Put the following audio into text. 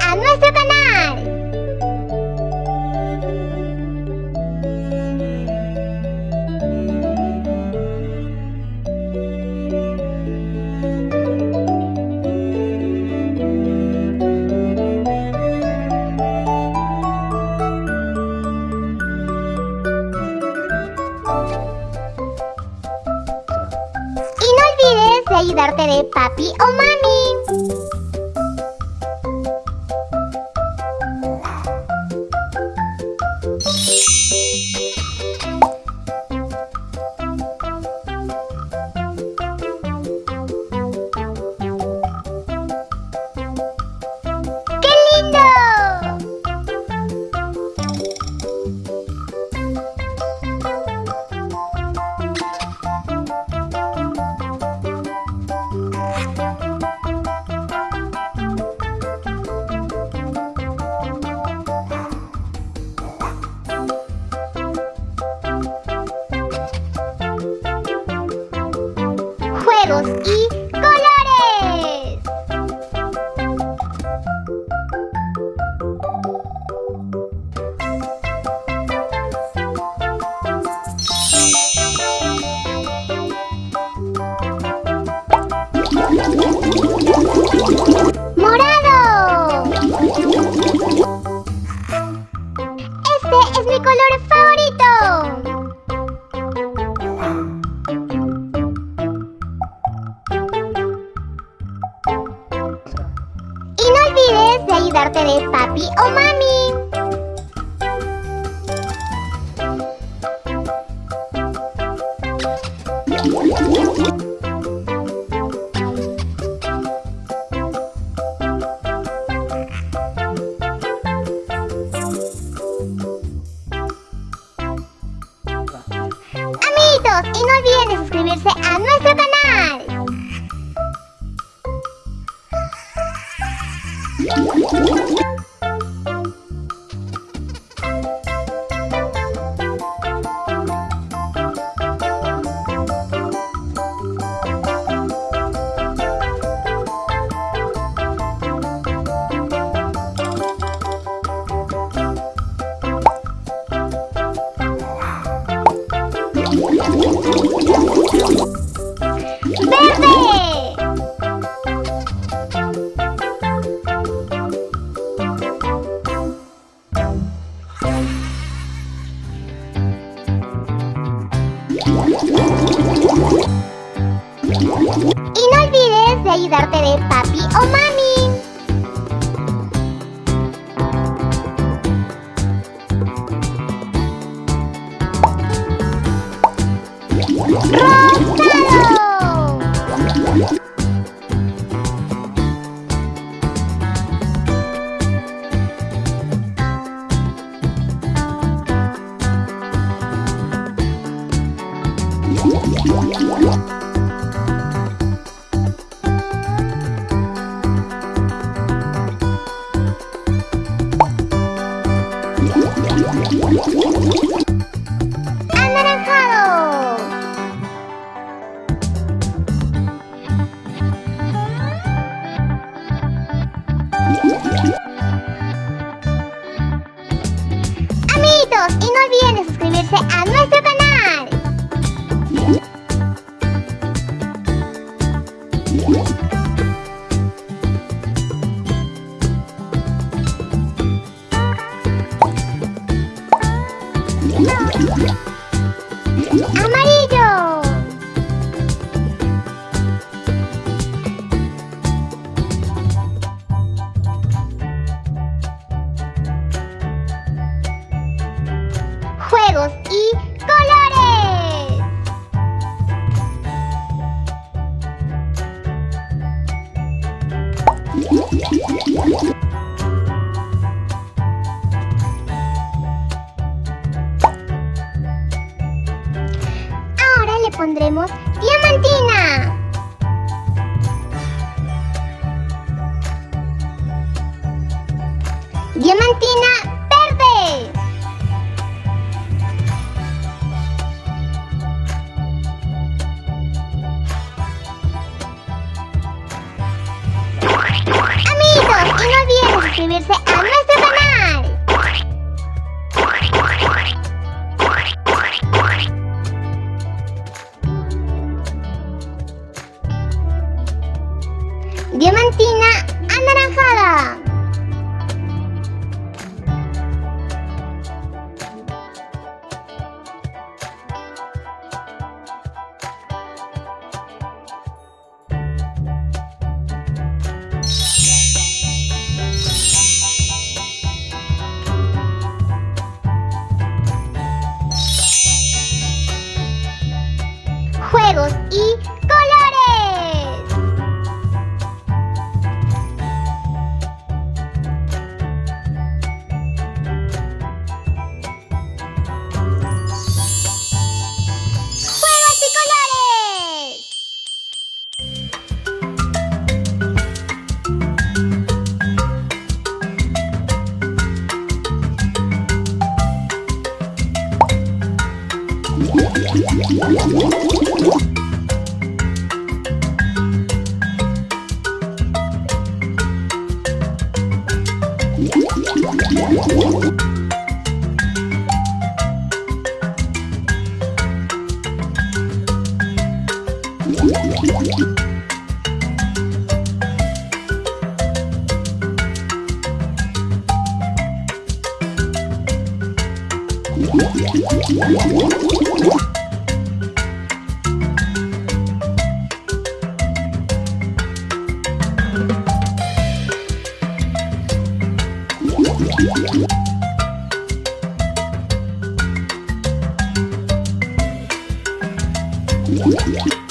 a nuestro canal. Y no olvides de ayudarte de papi o mami. Mi color favorito. Y no olvides de ayudarte de papi o mami. Olviden de suscribirse a nuestro canal. Amiguitos, y no olviden de suscribirse a nuestro What? Música